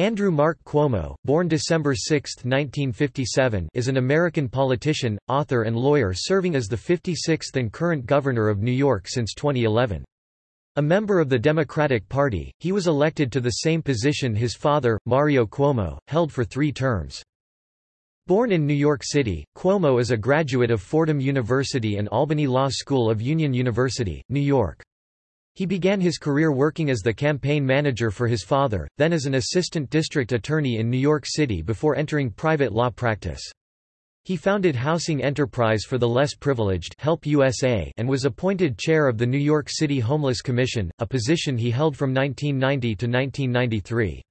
Andrew Mark Cuomo, born December 6, 1957, is an American politician, author and lawyer serving as the 56th and current governor of New York since 2011. A member of the Democratic Party, he was elected to the same position his father, Mario Cuomo, held for three terms. Born in New York City, Cuomo is a graduate of Fordham University and Albany Law School of Union University, New York. He began his career working as the campaign manager for his father, then as an assistant district attorney in New York City before entering private law practice. He founded Housing Enterprise for the Less Privileged Help USA and was appointed chair of the New York City Homeless Commission, a position he held from 1990 to 1993.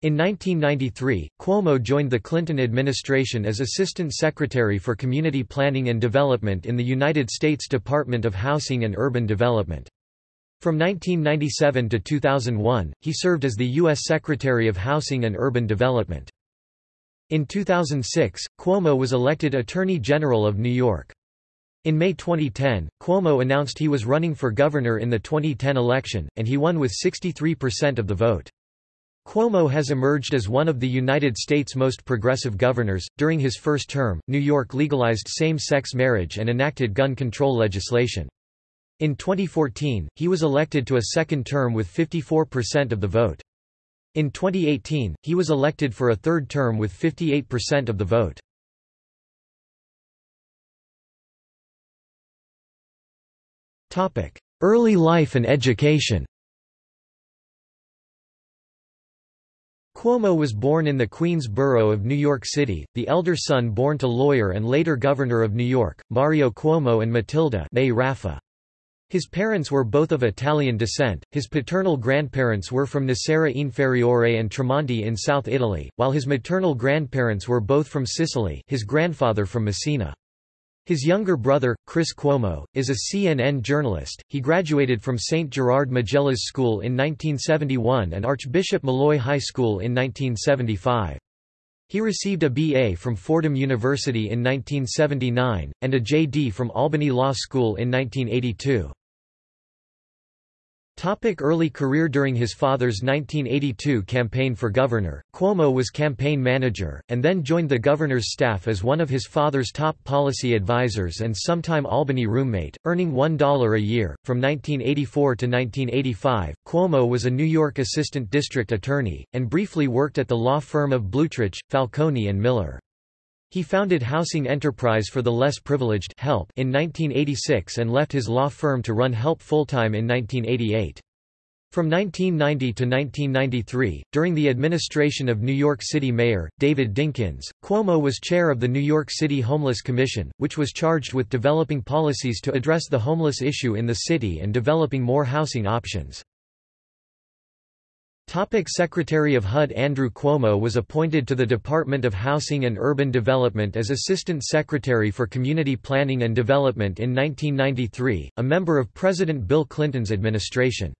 In 1993, Cuomo joined the Clinton administration as Assistant Secretary for Community Planning and Development in the United States Department of Housing and Urban Development. From 1997 to 2001, he served as the U.S. Secretary of Housing and Urban Development. In 2006, Cuomo was elected Attorney General of New York. In May 2010, Cuomo announced he was running for governor in the 2010 election, and he won with 63% of the vote. Cuomo has emerged as one of the United States' most progressive governors. During his first term, New York legalized same sex marriage and enacted gun control legislation. In 2014, he was elected to a second term with 54% of the vote. In 2018, he was elected for a third term with 58% of the vote. Early life and education Cuomo was born in the Queens borough of New York City, the elder son born to lawyer and later governor of New York, Mario Cuomo and Matilda May Raffa. His parents were both of Italian descent, his paternal grandparents were from Nocera Inferiore and Tramonti in South Italy, while his maternal grandparents were both from Sicily his grandfather from Messina. His younger brother, Chris Cuomo, is a CNN journalist. He graduated from St. Gerard Majella's School in 1971 and Archbishop Molloy High School in 1975. He received a BA from Fordham University in 1979, and a JD from Albany Law School in 1982. Topic early career During his father's 1982 campaign for governor, Cuomo was campaign manager, and then joined the governor's staff as one of his father's top policy advisors and sometime Albany roommate, earning $1 a year. From 1984 to 1985, Cuomo was a New York assistant district attorney, and briefly worked at the law firm of Blutrich, Falcone and Miller. He founded Housing Enterprise for the Less Privileged Help in 1986 and left his law firm to run Help full-time in 1988. From 1990 to 1993, during the administration of New York City Mayor, David Dinkins, Cuomo was chair of the New York City Homeless Commission, which was charged with developing policies to address the homeless issue in the city and developing more housing options. Topic Secretary of HUD Andrew Cuomo was appointed to the Department of Housing and Urban Development as Assistant Secretary for Community Planning and Development in 1993, a member of President Bill Clinton's administration.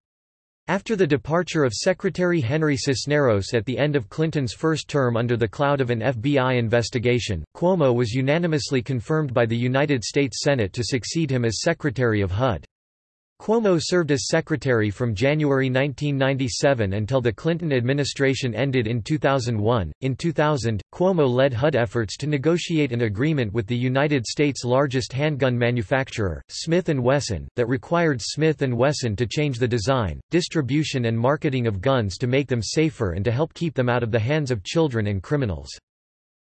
After the departure of Secretary Henry Cisneros at the end of Clinton's first term under the cloud of an FBI investigation, Cuomo was unanimously confirmed by the United States Senate to succeed him as Secretary of HUD. Cuomo served as secretary from January 1997 until the Clinton administration ended in 2001. In 2000, Cuomo led HUD efforts to negotiate an agreement with the United States' largest handgun manufacturer, Smith & Wesson, that required Smith & Wesson to change the design, distribution and marketing of guns to make them safer and to help keep them out of the hands of children and criminals.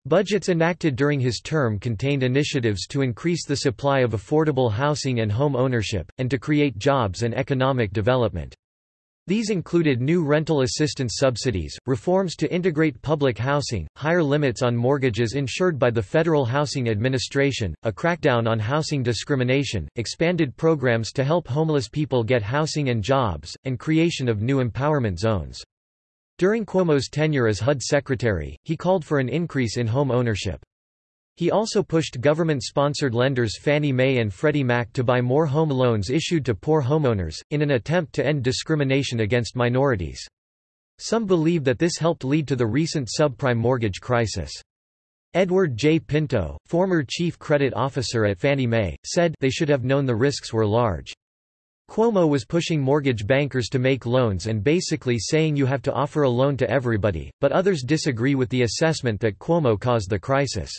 Budgets enacted during his term contained initiatives to increase the supply of affordable housing and home ownership, and to create jobs and economic development. These included new rental assistance subsidies, reforms to integrate public housing, higher limits on mortgages insured by the Federal Housing Administration, a crackdown on housing discrimination, expanded programs to help homeless people get housing and jobs, and creation of new empowerment zones. During Cuomo's tenure as HUD secretary, he called for an increase in home ownership. He also pushed government-sponsored lenders Fannie Mae and Freddie Mac to buy more home loans issued to poor homeowners, in an attempt to end discrimination against minorities. Some believe that this helped lead to the recent subprime mortgage crisis. Edward J. Pinto, former chief credit officer at Fannie Mae, said they should have known the risks were large. Cuomo was pushing mortgage bankers to make loans and basically saying you have to offer a loan to everybody, but others disagree with the assessment that Cuomo caused the crisis.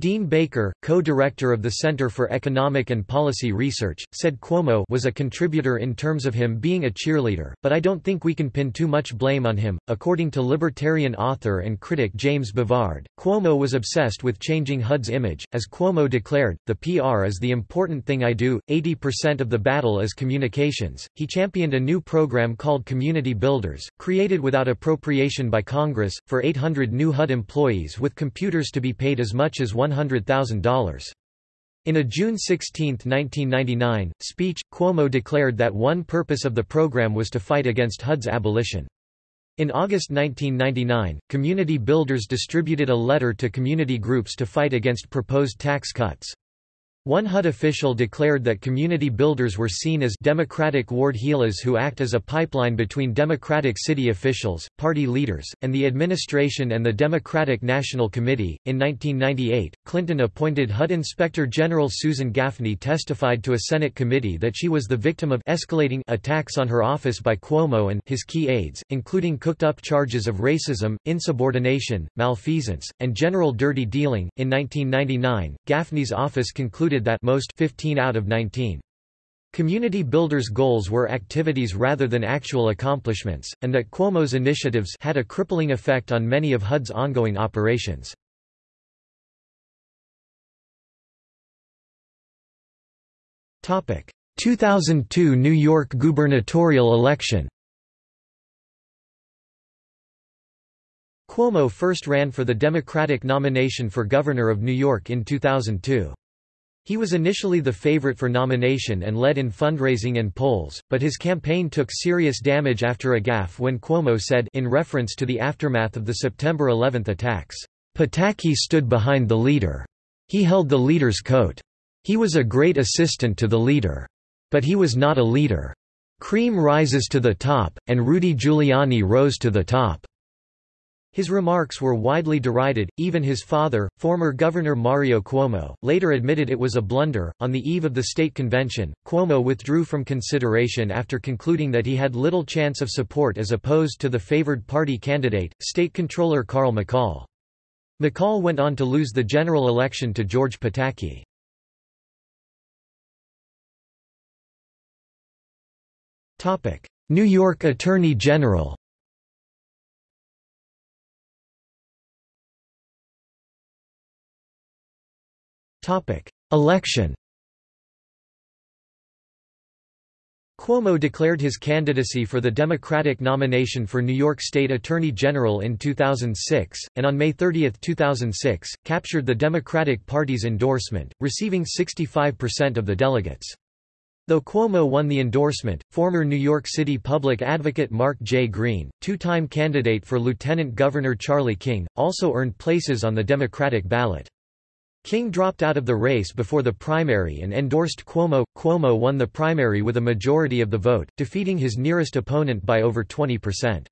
Dean Baker, co-director of the Center for Economic and Policy Research, said Cuomo was a contributor in terms of him being a cheerleader, but I don't think we can pin too much blame on him. According to libertarian author and critic James Bovard, Cuomo was obsessed with changing HUD's image. As Cuomo declared, the PR is the important thing I do, 80% of the battle is communications. He championed a new program called Community Builders, created without appropriation by Congress, for 800 new HUD employees with computers to be paid as much as $100,000. In a June 16, 1999, speech, Cuomo declared that one purpose of the program was to fight against HUD's abolition. In August 1999, Community Builders distributed a letter to community groups to fight against proposed tax cuts. One HUD official declared that community builders were seen as Democratic ward heelers who act as a pipeline between Democratic city officials, party leaders, and the administration and the Democratic National Committee. In 1998, Clinton appointed HUD Inspector General Susan Gaffney testified to a Senate committee that she was the victim of escalating attacks on her office by Cuomo and his key aides, including cooked up charges of racism, insubordination, malfeasance, and general dirty dealing. In 1999, Gaffney's office concluded concluded that most 15 out of 19 Community Builders' goals were activities rather than actual accomplishments, and that Cuomo's initiatives had a crippling effect on many of HUD's ongoing operations. Topic: 2002 New York gubernatorial election. Cuomo first ran for the Democratic nomination for governor of New York in 2002. He was initially the favorite for nomination and led in fundraising and polls, but his campaign took serious damage after a gaffe when Cuomo said in reference to the aftermath of the September 11 attacks, "Pataki stood behind the leader. He held the leader's coat. He was a great assistant to the leader. But he was not a leader. Cream rises to the top, and Rudy Giuliani rose to the top." His remarks were widely derided, even his father, former Governor Mario Cuomo, later admitted it was a blunder. On the eve of the state convention, Cuomo withdrew from consideration after concluding that he had little chance of support as opposed to the favored party candidate, State Controller Carl McCall. McCall went on to lose the general election to George Pataki. New York Attorney General Election. Cuomo declared his candidacy for the Democratic nomination for New York State Attorney General in 2006, and on May 30, 2006, captured the Democratic Party's endorsement, receiving 65% of the delegates. Though Cuomo won the endorsement, former New York City public advocate Mark J. Green, two-time candidate for Lieutenant Governor Charlie King, also earned places on the Democratic ballot. King dropped out of the race before the primary and endorsed Cuomo. Cuomo won the primary with a majority of the vote, defeating his nearest opponent by over 20%.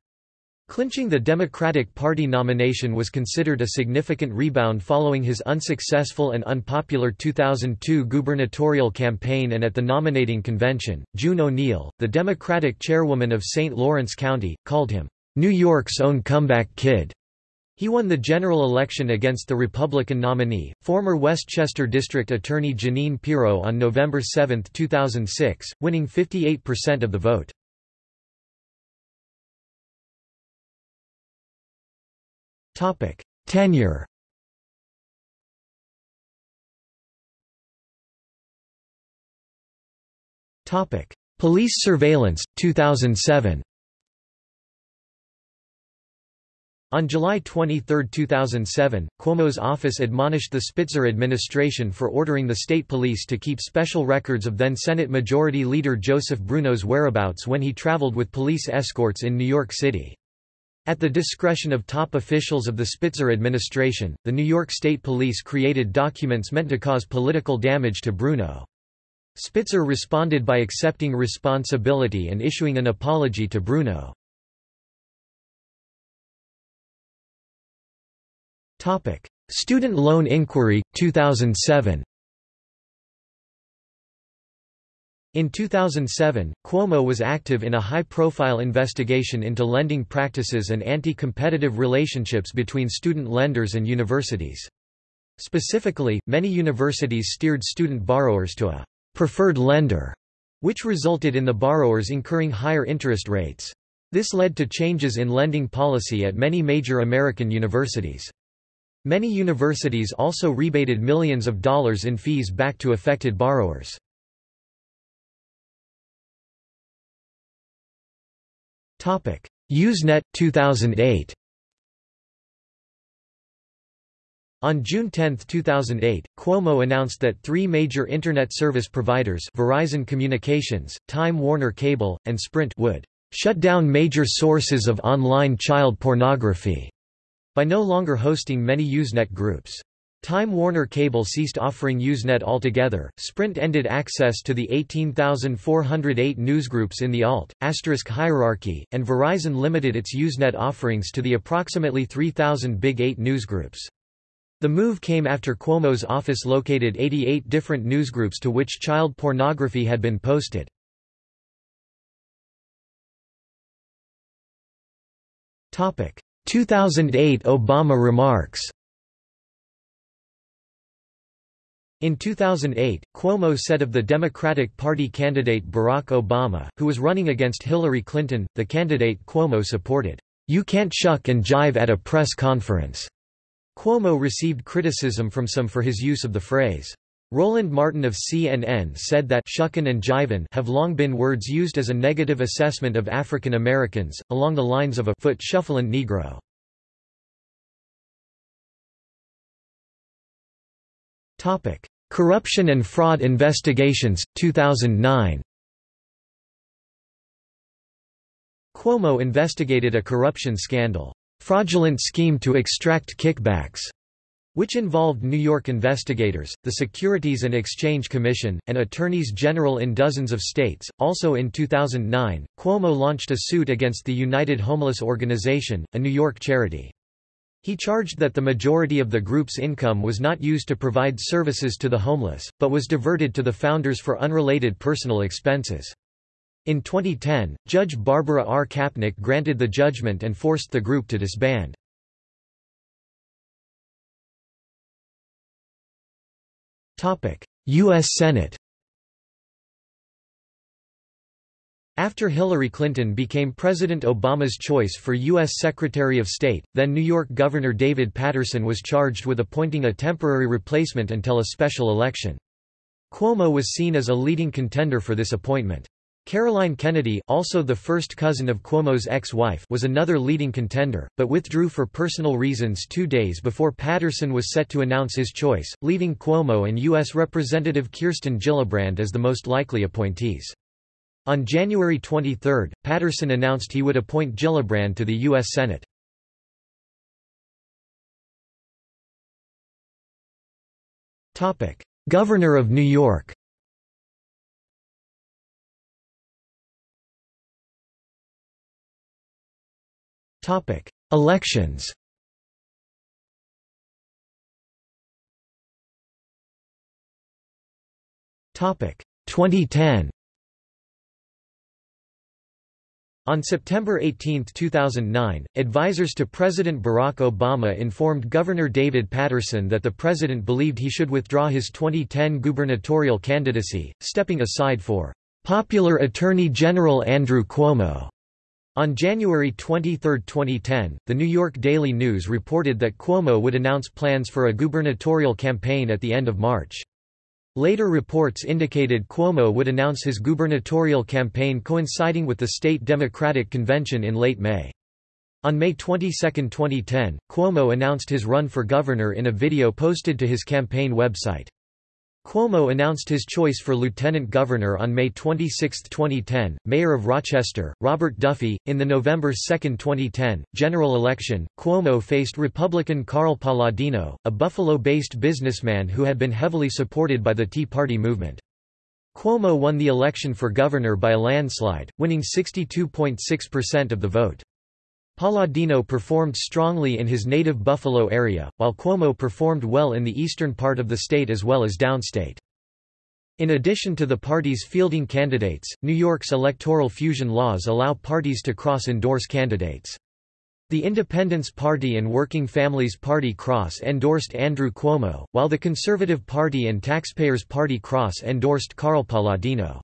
Clinching the Democratic Party nomination was considered a significant rebound following his unsuccessful and unpopular 2002 gubernatorial campaign and at the nominating convention, June O'Neill, the Democratic chairwoman of St. Lawrence County, called him, "...New York's own comeback kid." He won the general election against the Republican nominee, former Westchester District Attorney Jeanine Pirro on November 7, 2006, winning 58% of the vote. Tenure Police surveillance, 2007 On July 23, 2007, Cuomo's office admonished the Spitzer administration for ordering the state police to keep special records of then Senate Majority Leader Joseph Bruno's whereabouts when he traveled with police escorts in New York City. At the discretion of top officials of the Spitzer administration, the New York State Police created documents meant to cause political damage to Bruno. Spitzer responded by accepting responsibility and issuing an apology to Bruno. Topic: Student Loan Inquiry 2007. In 2007, Cuomo was active in a high-profile investigation into lending practices and anti-competitive relationships between student lenders and universities. Specifically, many universities steered student borrowers to a preferred lender, which resulted in the borrowers incurring higher interest rates. This led to changes in lending policy at many major American universities. Many universities also rebated millions of dollars in fees back to affected borrowers. Usenet 2008 On June 10, 2008, Cuomo announced that three major Internet service providers Verizon Communications, Time Warner Cable, and Sprint would shut down major sources of online child pornography by no longer hosting many Usenet groups. Time Warner Cable ceased offering Usenet altogether, Sprint ended access to the 18,408 newsgroups in the alt, asterisk hierarchy, and Verizon limited its Usenet offerings to the approximately 3,000 Big 8 newsgroups. The move came after Cuomo's office located 88 different newsgroups to which child pornography had been posted. Topic: 2008 Obama remarks. In 2008, Cuomo said of the Democratic Party candidate Barack Obama, who was running against Hillary Clinton, the candidate Cuomo supported, "You can't shuck and jive at a press conference." Cuomo received criticism from some for his use of the phrase. Roland Martin of CNN said that shuckin' and jivin' have long been words used as a negative assessment of African Americans, along the lines of a foot shufflin' Negro. Corruption and fraud investigations, 2009 Cuomo investigated a corruption scandal. Fraudulent scheme to extract kickbacks, which involved New York investigators, the Securities and Exchange Commission, and attorneys general in dozens of states. Also in 2009, Cuomo launched a suit against the United Homeless Organization, a New York charity. He charged that the majority of the group's income was not used to provide services to the homeless, but was diverted to the founders for unrelated personal expenses. In 2010, Judge Barbara R. Kapnick granted the judgment and forced the group to disband. U.S. Senate After Hillary Clinton became President Obama's choice for U.S. Secretary of State, then New York Governor David Paterson was charged with appointing a temporary replacement until a special election. Cuomo was seen as a leading contender for this appointment. Caroline Kennedy also the first cousin of Cuomo's ex-wife was another leading contender, but withdrew for personal reasons two days before Paterson was set to announce his choice, leaving Cuomo and U.S. Representative Kirsten Gillibrand as the most likely appointees. On January 23, Paterson announced he would appoint Gillibrand to the U.S. Senate. Governor of New York Topic: Elections. Topic: 2010. On September 18, 2009, advisers to President Barack Obama informed Governor David Paterson that the president believed he should withdraw his 2010 gubernatorial candidacy, stepping aside for popular Attorney General Andrew Cuomo. On January 23, 2010, the New York Daily News reported that Cuomo would announce plans for a gubernatorial campaign at the end of March. Later reports indicated Cuomo would announce his gubernatorial campaign coinciding with the state Democratic Convention in late May. On May 22, 2010, Cuomo announced his run for governor in a video posted to his campaign website. Cuomo announced his choice for lieutenant governor on May 26, 2010. Mayor of Rochester, Robert Duffy. In the November 2, 2010, general election, Cuomo faced Republican Carl Paladino, a Buffalo based businessman who had been heavily supported by the Tea Party movement. Cuomo won the election for governor by a landslide, winning 62.6% of the vote. Paladino performed strongly in his native Buffalo area, while Cuomo performed well in the eastern part of the state as well as downstate. In addition to the parties fielding candidates, New York's electoral fusion laws allow parties to cross-endorse candidates. The Independence Party and Working Families Party cross-endorsed Andrew Cuomo, while the Conservative Party and Taxpayers Party cross-endorsed Carl Paladino.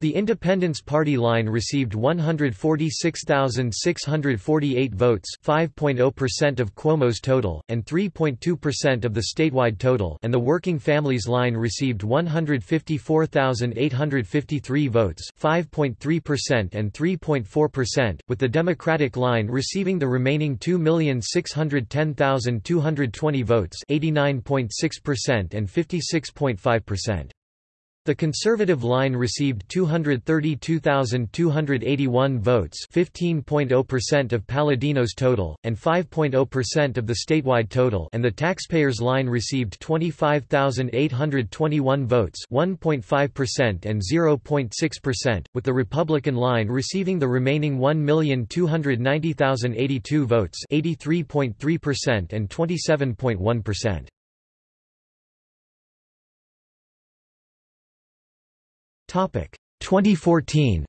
The Independence Party line received 146,648 votes 5.0% of Cuomo's total, and 3.2% of the statewide total and the Working Families line received 154,853 votes 5.3% and 3.4%, with the Democratic line receiving the remaining 2,610,220 votes 89.6% and 56.5%. The Conservative line received 232,281 votes 15.0% of Paladino's total, and 5.0% of the statewide total and the Taxpayers line received 25,821 votes 1.5% and 0.6%, with the Republican line receiving the remaining 1,290,082 votes 83.3% and 27.1%. 2014.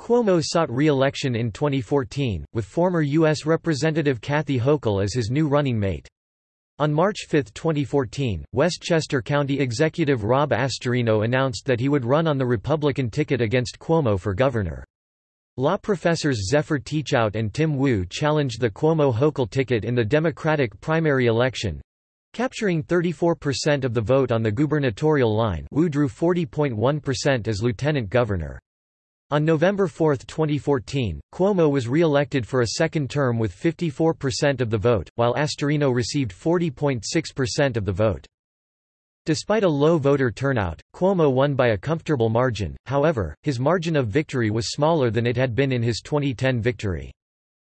Cuomo sought re-election in 2014, with former U.S. Representative Kathy Hochul as his new running mate. On March 5, 2014, Westchester County Executive Rob Astorino announced that he would run on the Republican ticket against Cuomo for governor. Law professors Zephyr Teachout and Tim Wu challenged the Cuomo-Hochul ticket in the Democratic primary election, Capturing 34% of the vote on the gubernatorial line Wu drew 40.1% as lieutenant governor. On November 4, 2014, Cuomo was re-elected for a second term with 54% of the vote, while Astorino received 40.6% of the vote. Despite a low voter turnout, Cuomo won by a comfortable margin, however, his margin of victory was smaller than it had been in his 2010 victory.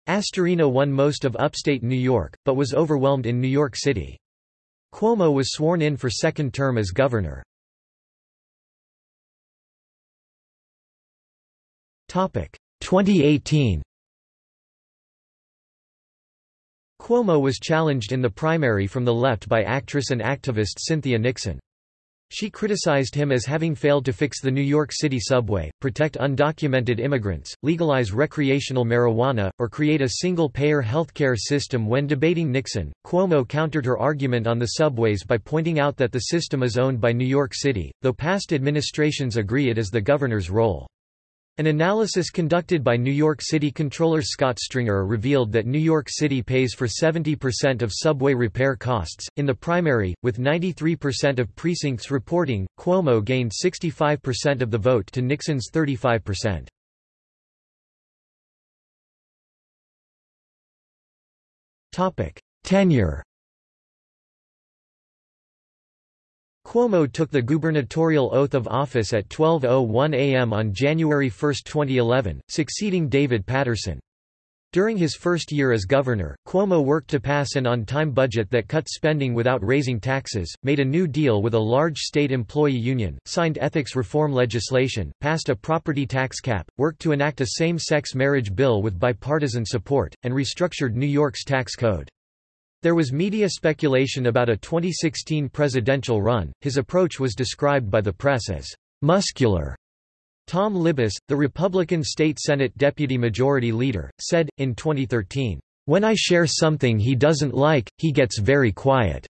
Astorino won most of upstate New York, but was overwhelmed in New York City. Cuomo was sworn in for second term as governor. Topic 2018 Cuomo was challenged in the primary from the left by actress and activist Cynthia Nixon. She criticized him as having failed to fix the New York City subway, protect undocumented immigrants, legalize recreational marijuana, or create a single-payer healthcare system when debating Nixon. Cuomo countered her argument on the subways by pointing out that the system is owned by New York City, though past administrations agree it is the governor's role. An analysis conducted by New York City Controller Scott Stringer revealed that New York City pays for 70% of subway repair costs. In the primary, with 93% of precincts reporting, Cuomo gained 65% of the vote to Nixon's 35%. Topic: Tenure Cuomo took the gubernatorial oath of office at 12.01 a.m. on January 1, 2011, succeeding David Paterson. During his first year as governor, Cuomo worked to pass an on-time budget that cut spending without raising taxes, made a new deal with a large state employee union, signed ethics reform legislation, passed a property tax cap, worked to enact a same-sex marriage bill with bipartisan support, and restructured New York's tax code. There was media speculation about a 2016 presidential run. His approach was described by the press as muscular. Tom Libous, the Republican State Senate Deputy Majority Leader, said, in 2013, When I share something he doesn't like, he gets very quiet.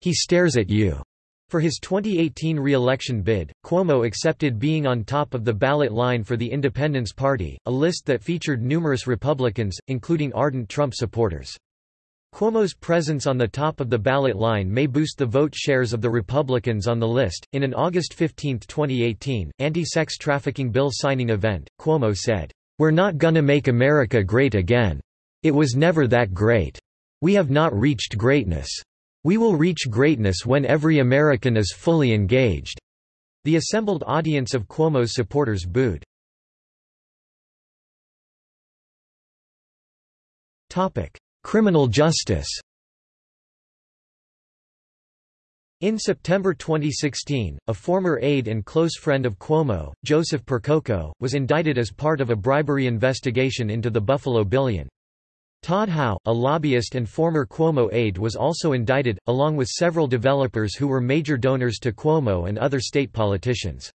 He stares at you. For his 2018 re-election bid, Cuomo accepted being on top of the ballot line for the Independence Party, a list that featured numerous Republicans, including ardent Trump supporters. Cuomo's presence on the top of the ballot line may boost the vote shares of the Republicans on the list. In an August 15, 2018, anti-sex trafficking bill signing event, Cuomo said, "We're not gonna make America great again. It was never that great. We have not reached greatness. We will reach greatness when every American is fully engaged." The assembled audience of Cuomo's supporters booed. Topic: Criminal justice In September 2016, a former aide and close friend of Cuomo, Joseph Percoco, was indicted as part of a bribery investigation into the Buffalo Billion. Todd Howe, a lobbyist and former Cuomo aide was also indicted, along with several developers who were major donors to Cuomo and other state politicians.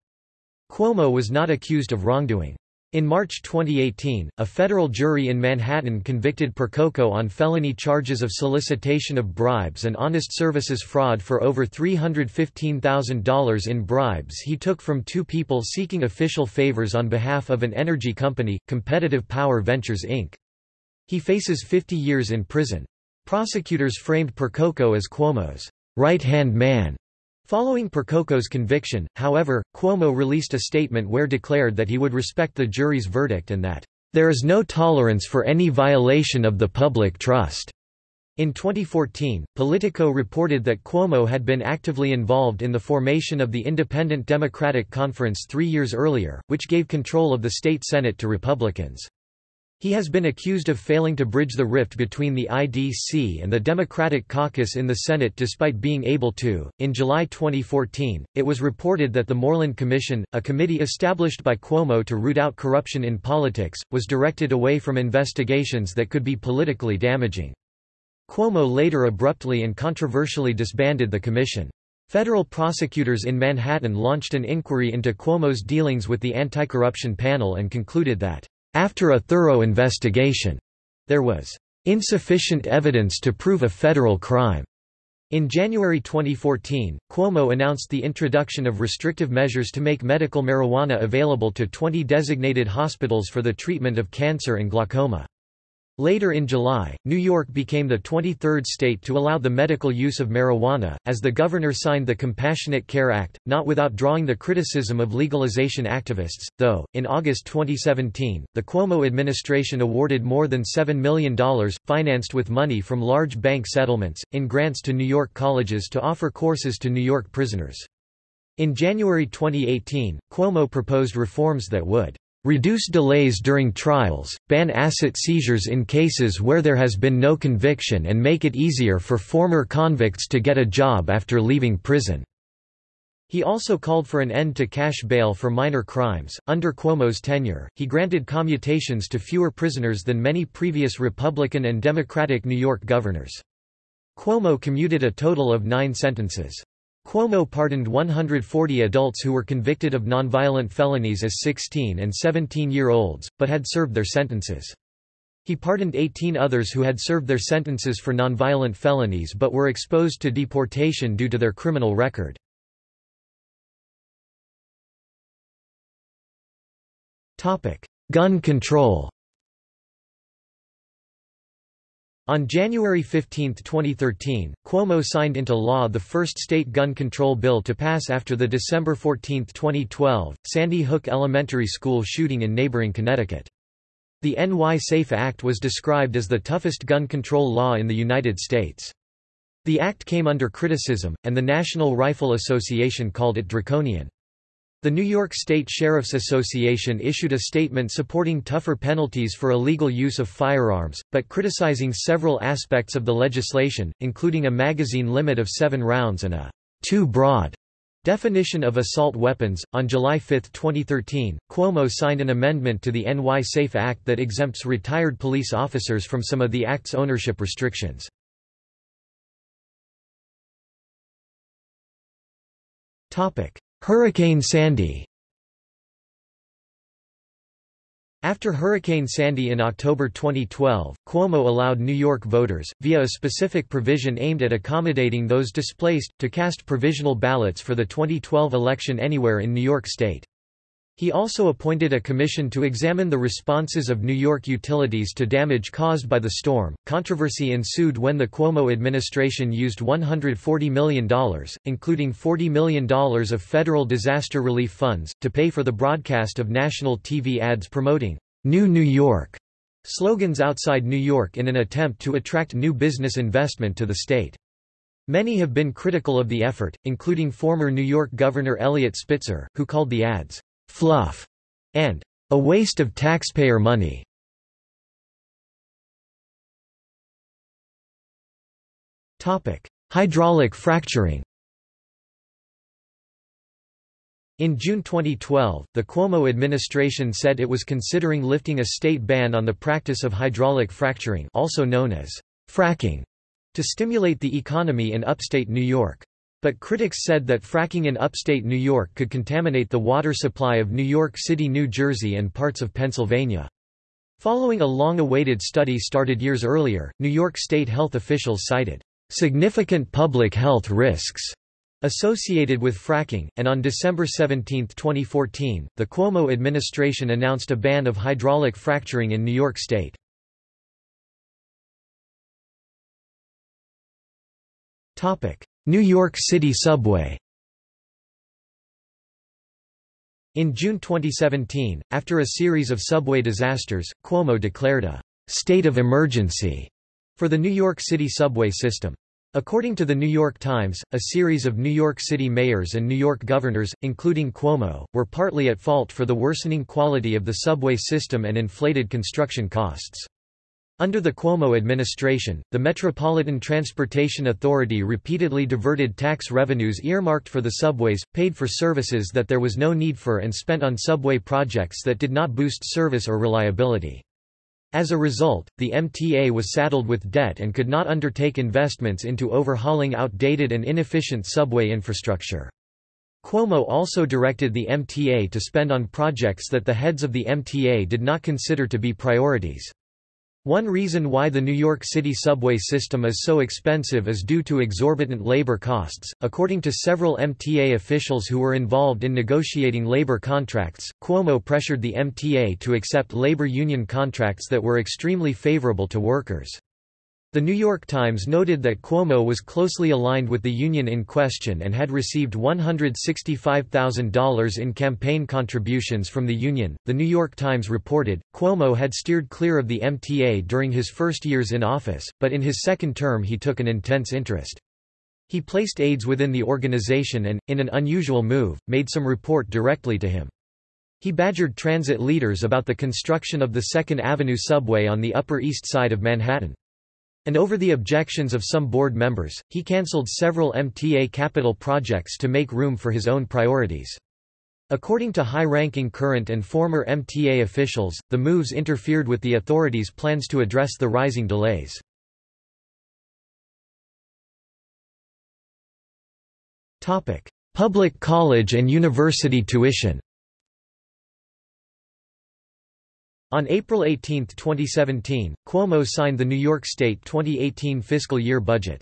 Cuomo was not accused of wrongdoing. In March 2018, a federal jury in Manhattan convicted Percoco on felony charges of solicitation of bribes and honest services fraud for over $315,000 in bribes he took from two people seeking official favors on behalf of an energy company, Competitive Power Ventures Inc. He faces 50 years in prison. Prosecutors framed Percoco as Cuomo's right-hand man Following Percoco's conviction, however, Cuomo released a statement where declared that he would respect the jury's verdict and that, "...there is no tolerance for any violation of the public trust." In 2014, Politico reported that Cuomo had been actively involved in the formation of the Independent Democratic Conference three years earlier, which gave control of the state Senate to Republicans. He has been accused of failing to bridge the rift between the IDC and the Democratic caucus in the Senate despite being able to. In July 2014, it was reported that the Moreland Commission, a committee established by Cuomo to root out corruption in politics, was directed away from investigations that could be politically damaging. Cuomo later abruptly and controversially disbanded the commission. Federal prosecutors in Manhattan launched an inquiry into Cuomo's dealings with the anti-corruption panel and concluded that after a thorough investigation, there was insufficient evidence to prove a federal crime. In January 2014, Cuomo announced the introduction of restrictive measures to make medical marijuana available to 20 designated hospitals for the treatment of cancer and glaucoma. Later in July, New York became the 23rd state to allow the medical use of marijuana, as the governor signed the Compassionate Care Act, not without drawing the criticism of legalization activists, though. In August 2017, the Cuomo administration awarded more than $7 million, financed with money from large bank settlements, in grants to New York colleges to offer courses to New York prisoners. In January 2018, Cuomo proposed reforms that would Reduce delays during trials, ban asset seizures in cases where there has been no conviction and make it easier for former convicts to get a job after leaving prison. He also called for an end to cash bail for minor crimes. Under Cuomo's tenure, he granted commutations to fewer prisoners than many previous Republican and Democratic New York governors. Cuomo commuted a total of nine sentences. Cuomo pardoned 140 adults who were convicted of nonviolent felonies as 16 and 17-year-olds, but had served their sentences. He pardoned 18 others who had served their sentences for nonviolent felonies but were exposed to deportation due to their criminal record. Gun control On January 15, 2013, Cuomo signed into law the first state gun control bill to pass after the December 14, 2012, Sandy Hook Elementary School shooting in neighboring Connecticut. The NY SAFE Act was described as the toughest gun control law in the United States. The act came under criticism, and the National Rifle Association called it draconian. The New York State Sheriff's Association issued a statement supporting tougher penalties for illegal use of firearms, but criticizing several aspects of the legislation, including a magazine limit of seven rounds and a too broad definition of assault weapons. On July 5, 2013, Cuomo signed an amendment to the NY SAFE Act that exempts retired police officers from some of the Act's ownership restrictions. Topic: Hurricane Sandy After Hurricane Sandy in October 2012, Cuomo allowed New York voters, via a specific provision aimed at accommodating those displaced, to cast provisional ballots for the 2012 election anywhere in New York State. He also appointed a commission to examine the responses of New York utilities to damage caused by the storm. Controversy ensued when the Cuomo administration used $140 million, including $40 million of federal disaster relief funds, to pay for the broadcast of national TV ads promoting New New York slogans outside New York in an attempt to attract new business investment to the state. Many have been critical of the effort, including former New York Governor Eliot Spitzer, who called the ads fluff, and a waste of taxpayer money. Topic: Hydraulic fracturing. In June 2012, the Cuomo administration said it was considering lifting a state ban on the practice of hydraulic fracturing also known as fracking to stimulate the economy in upstate New York. But critics said that fracking in upstate New York could contaminate the water supply of New York City, New Jersey and parts of Pennsylvania. Following a long-awaited study started years earlier, New York state health officials cited significant public health risks associated with fracking, and on December 17, 2014, the Cuomo administration announced a ban of hydraulic fracturing in New York State. New York City subway In June 2017, after a series of subway disasters, Cuomo declared a «state of emergency» for the New York City subway system. According to the New York Times, a series of New York City mayors and New York governors, including Cuomo, were partly at fault for the worsening quality of the subway system and inflated construction costs. Under the Cuomo administration, the Metropolitan Transportation Authority repeatedly diverted tax revenues earmarked for the subways, paid for services that there was no need for and spent on subway projects that did not boost service or reliability. As a result, the MTA was saddled with debt and could not undertake investments into overhauling outdated and inefficient subway infrastructure. Cuomo also directed the MTA to spend on projects that the heads of the MTA did not consider to be priorities. One reason why the New York City subway system is so expensive is due to exorbitant labor costs. According to several MTA officials who were involved in negotiating labor contracts, Cuomo pressured the MTA to accept labor union contracts that were extremely favorable to workers. The New York Times noted that Cuomo was closely aligned with the union in question and had received $165,000 in campaign contributions from the union. The New York Times reported Cuomo had steered clear of the MTA during his first years in office, but in his second term he took an intense interest. He placed aides within the organization and, in an unusual move, made some report directly to him. He badgered transit leaders about the construction of the Second Avenue subway on the Upper East Side of Manhattan. And over the objections of some board members, he cancelled several MTA capital projects to make room for his own priorities. According to high-ranking current and former MTA officials, the moves interfered with the authorities' plans to address the rising delays. Public college and university tuition On April 18, 2017, Cuomo signed the New York State 2018 fiscal year budget.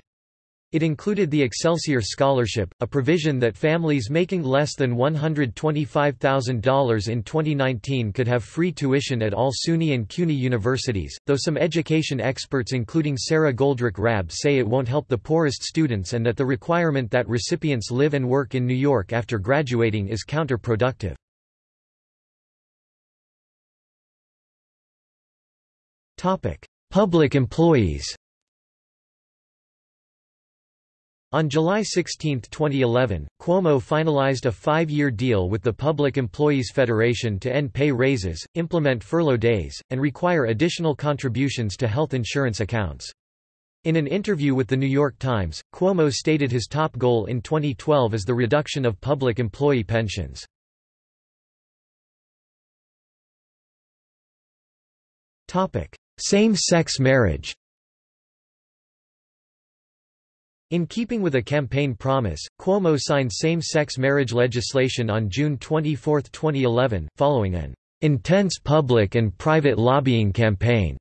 It included the Excelsior Scholarship, a provision that families making less than $125,000 in 2019 could have free tuition at all SUNY and CUNY universities, though some education experts including Sara Goldrick-Rab say it won't help the poorest students and that the requirement that recipients live and work in New York after graduating is counterproductive. Public employees On July 16, 2011, Cuomo finalized a five-year deal with the Public Employees Federation to end pay raises, implement furlough days, and require additional contributions to health insurance accounts. In an interview with The New York Times, Cuomo stated his top goal in 2012 is the reduction of public employee pensions. Same-sex marriage In keeping with a campaign promise, Cuomo signed same-sex marriage legislation on June 24, 2011, following an intense public and private lobbying campaign,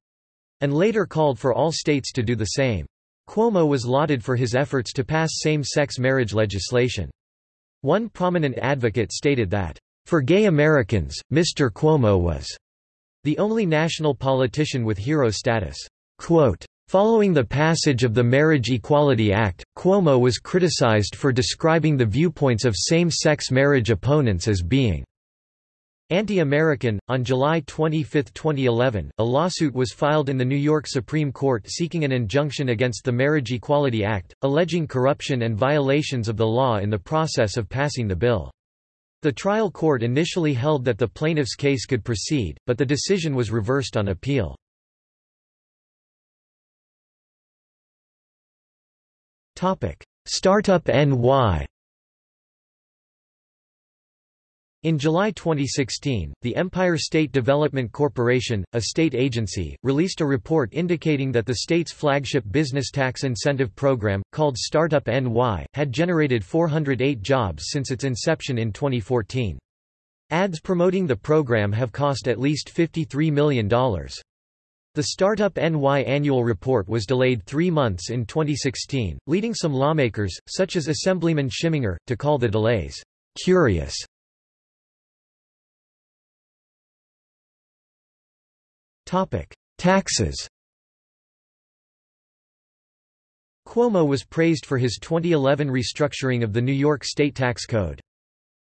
and later called for all states to do the same. Cuomo was lauded for his efforts to pass same-sex marriage legislation. One prominent advocate stated that, "...for gay Americans, Mr. Cuomo was the only national politician with hero status. Quote, Following the passage of the Marriage Equality Act, Cuomo was criticized for describing the viewpoints of same-sex marriage opponents as being anti-American. On July 25, 2011, a lawsuit was filed in the New York Supreme Court seeking an injunction against the Marriage Equality Act, alleging corruption and violations of the law in the process of passing the bill. The trial court initially held that the plaintiff's case could proceed, but the decision was reversed on appeal. Startup NY In July 2016, the Empire State Development Corporation, a state agency, released a report indicating that the state's flagship business tax incentive program, called Startup NY, had generated 408 jobs since its inception in 2014. Ads promoting the program have cost at least $53 million. The Startup NY annual report was delayed three months in 2016, leading some lawmakers, such as Assemblyman Schimminger, to call the delays curious. Taxes Cuomo was praised for his 2011 restructuring of the New York State tax code.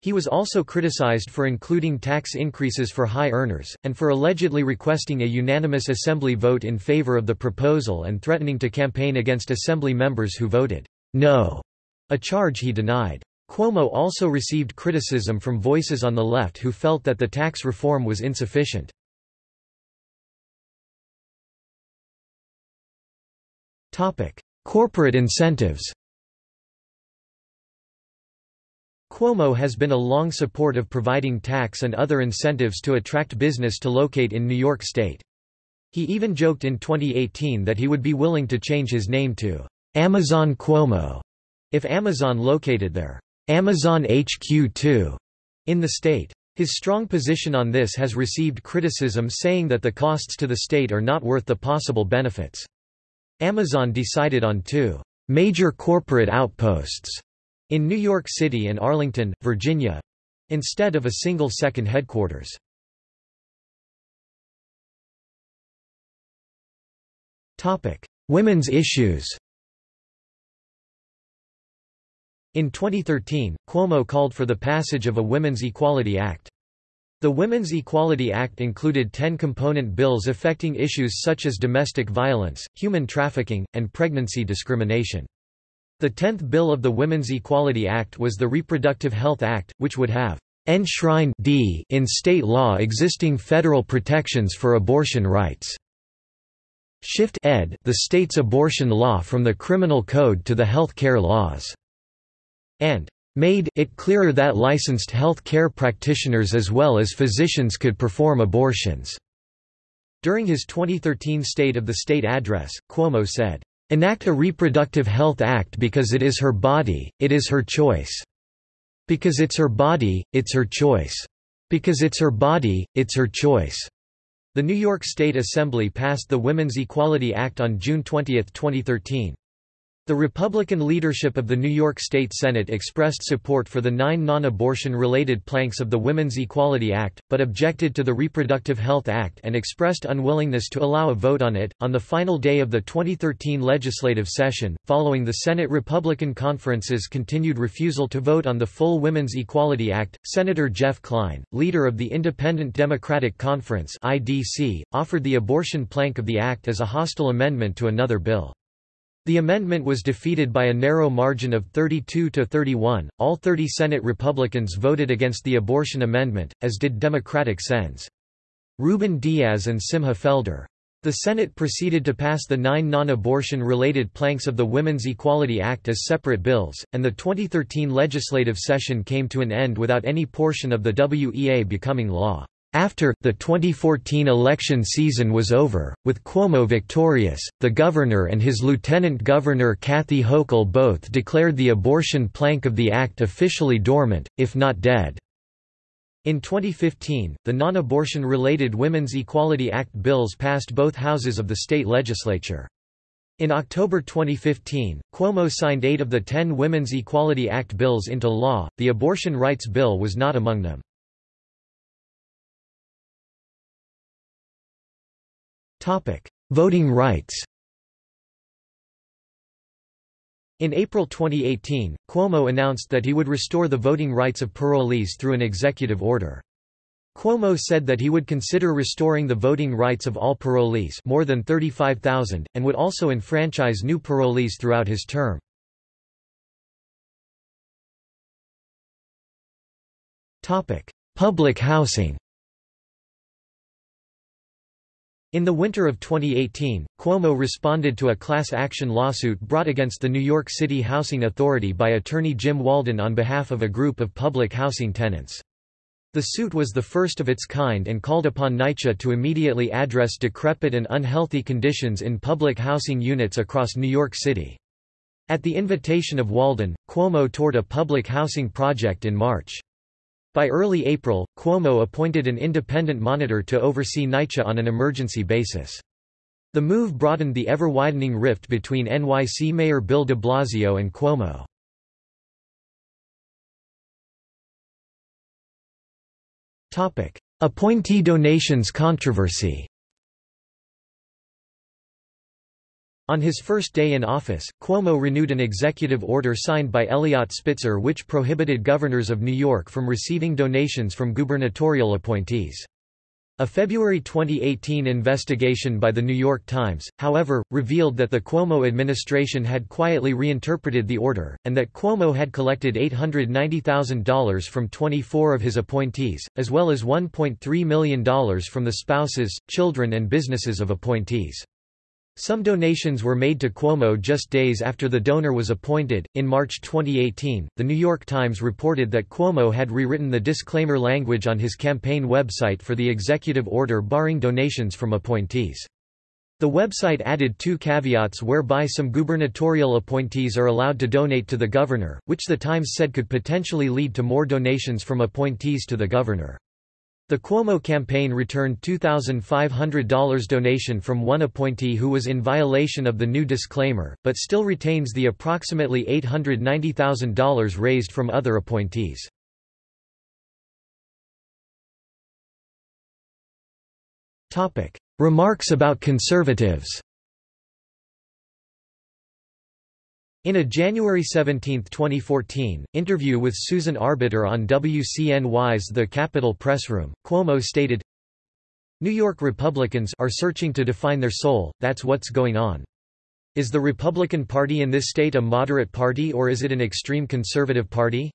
He was also criticized for including tax increases for high earners, and for allegedly requesting a unanimous Assembly vote in favor of the proposal and threatening to campaign against Assembly members who voted no, a charge he denied. Cuomo also received criticism from voices on the left who felt that the tax reform was insufficient. Corporate incentives. Cuomo has been a long support of providing tax and other incentives to attract business to locate in New York State. He even joked in 2018 that he would be willing to change his name to Amazon Cuomo if Amazon located their Amazon HQ2 in the state. His strong position on this has received criticism saying that the costs to the state are not worth the possible benefits. Amazon decided on two major corporate outposts in New York City and Arlington, Virginia instead of a single second headquarters. Topic: Women's issues In 2013, Cuomo called for the passage of a Women's Equality Act. The Women's Equality Act included ten component bills affecting issues such as domestic violence, human trafficking, and pregnancy discrimination. The tenth bill of the Women's Equality Act was the Reproductive Health Act, which would have enshrined d in state law existing federal protections for abortion rights. Shift ed the state's abortion law from the criminal code to the health care laws. And made it clearer that licensed health care practitioners as well as physicians could perform abortions. During his 2013 State of the State address, Cuomo said, Enact a Reproductive Health Act because it is her body, it is her choice. Because it's her body, it's her choice. Because it's her body, it's her choice. The New York State Assembly passed the Women's Equality Act on June 20, 2013. The Republican leadership of the New York State Senate expressed support for the nine non-abortion related planks of the Women's Equality Act, but objected to the Reproductive Health Act and expressed unwillingness to allow a vote on it. On the final day of the 2013 legislative session, following the Senate Republican conference's continued refusal to vote on the full Women's Equality Act, Senator Jeff Klein, leader of the Independent Democratic Conference (IDC), offered the abortion plank of the act as a hostile amendment to another bill. The amendment was defeated by a narrow margin of 32 to 31. All 30 Senate Republicans voted against the abortion amendment, as did Democratic Sens. Ruben Diaz and Simcha Felder. The Senate proceeded to pass the nine non-abortion related planks of the Women's Equality Act as separate bills, and the 2013 legislative session came to an end without any portion of the WEA becoming law. After, the 2014 election season was over, with Cuomo victorious, the governor and his lieutenant governor Kathy Hochul both declared the abortion plank of the act officially dormant, if not dead. In 2015, the non-abortion related Women's Equality Act bills passed both houses of the state legislature. In October 2015, Cuomo signed eight of the ten Women's Equality Act bills into law, the abortion rights bill was not among them. Voting rights In April 2018, Cuomo announced that he would restore the voting rights of parolees through an executive order. Cuomo said that he would consider restoring the voting rights of all parolees more than 35,000, and would also enfranchise new parolees throughout his term. Public housing In the winter of 2018, Cuomo responded to a class action lawsuit brought against the New York City Housing Authority by attorney Jim Walden on behalf of a group of public housing tenants. The suit was the first of its kind and called upon NYCHA to immediately address decrepit and unhealthy conditions in public housing units across New York City. At the invitation of Walden, Cuomo toured a public housing project in March. By early April, Cuomo appointed an independent monitor to oversee NYCHA on an emergency basis. The move broadened the ever-widening rift between NYC Mayor Bill de Blasio and Cuomo. Appointee donations controversy On his first day in office, Cuomo renewed an executive order signed by Eliot Spitzer which prohibited governors of New York from receiving donations from gubernatorial appointees. A February 2018 investigation by The New York Times, however, revealed that the Cuomo administration had quietly reinterpreted the order, and that Cuomo had collected $890,000 from 24 of his appointees, as well as $1.3 million from the spouses, children and businesses of appointees. Some donations were made to Cuomo just days after the donor was appointed. In March 2018, The New York Times reported that Cuomo had rewritten the disclaimer language on his campaign website for the executive order barring donations from appointees. The website added two caveats whereby some gubernatorial appointees are allowed to donate to the governor, which the Times said could potentially lead to more donations from appointees to the governor. The Cuomo campaign returned $2,500 donation from one appointee who was in violation of the new disclaimer, but still retains the approximately $890,000 raised from other appointees. Remarks about conservatives In a January 17, 2014, interview with Susan Arbetter on WCNY's The Capitol Pressroom, Cuomo stated, New York Republicans are searching to define their soul, that's what's going on. Is the Republican Party in this state a moderate party or is it an extreme conservative party?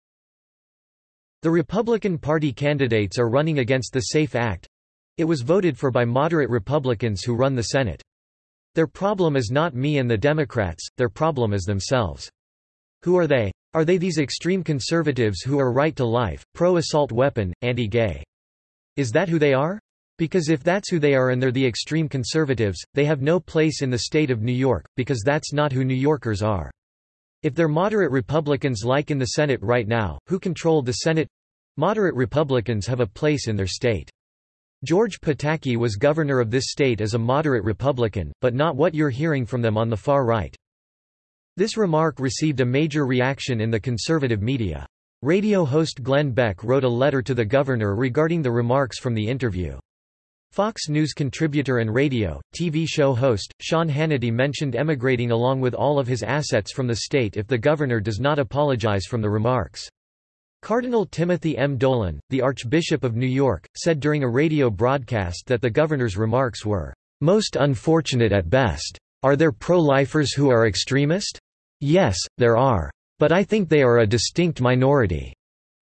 The Republican Party candidates are running against the SAFE Act. It was voted for by moderate Republicans who run the Senate. Their problem is not me and the Democrats, their problem is themselves. Who are they? Are they these extreme conservatives who are right to life, pro-assault weapon, anti-gay? Is that who they are? Because if that's who they are and they're the extreme conservatives, they have no place in the state of New York, because that's not who New Yorkers are. If they're moderate Republicans like in the Senate right now, who control the Senate? Moderate Republicans have a place in their state. George Pataki was governor of this state as a moderate Republican, but not what you're hearing from them on the far right. This remark received a major reaction in the conservative media. Radio host Glenn Beck wrote a letter to the governor regarding the remarks from the interview. Fox News contributor and radio, TV show host, Sean Hannity mentioned emigrating along with all of his assets from the state if the governor does not apologize from the remarks. Cardinal Timothy M. Dolan, the Archbishop of New York, said during a radio broadcast that the governor's remarks were, "...most unfortunate at best. Are there pro-lifers who are extremist? Yes, there are. But I think they are a distinct minority.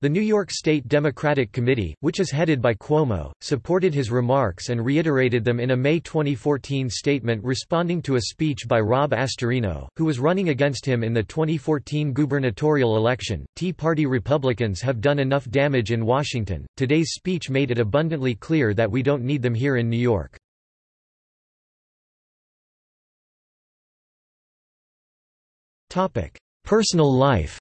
The New York State Democratic Committee, which is headed by Cuomo, supported his remarks and reiterated them in a May 2014 statement responding to a speech by Rob Astorino, who was running against him in the 2014 gubernatorial election. Tea Party Republicans have done enough damage in Washington. Today's speech made it abundantly clear that we don't need them here in New York. Topic: Personal life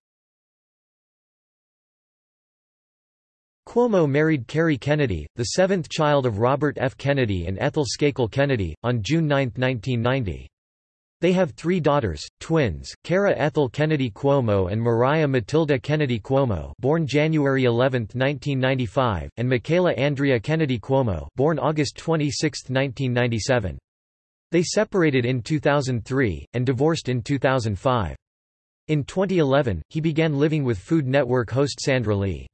Cuomo married Kerry Kennedy, the seventh child of Robert F. Kennedy and Ethel Skakel Kennedy, on June 9, 1990. They have three daughters, twins, Kara Ethel Kennedy Cuomo and Mariah Matilda Kennedy Cuomo born January 11, 1995, and Michaela Andrea Kennedy Cuomo born August 26, 1997. They separated in 2003, and divorced in 2005. In 2011, he began living with Food Network host Sandra Lee.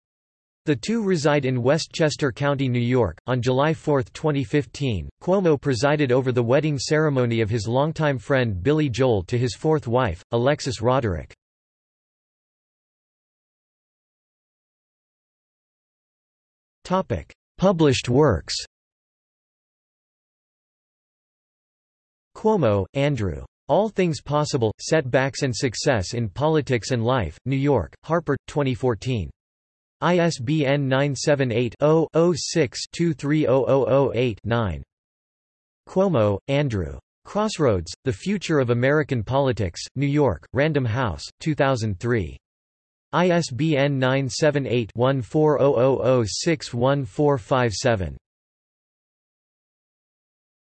The two reside in Westchester County, New York. On July 4, 2015, Cuomo presided over the wedding ceremony of his longtime friend Billy Joel to his fourth wife, Alexis Roderick. Topic: Published works. Cuomo, Andrew. All Things Possible: Setbacks and Success in Politics and Life, New York, Harper, 2014. ISBN 978-0-06-230008-9. Cuomo, Andrew. Crossroads, The Future of American Politics, New York, Random House, 2003. ISBN 978-1400061457.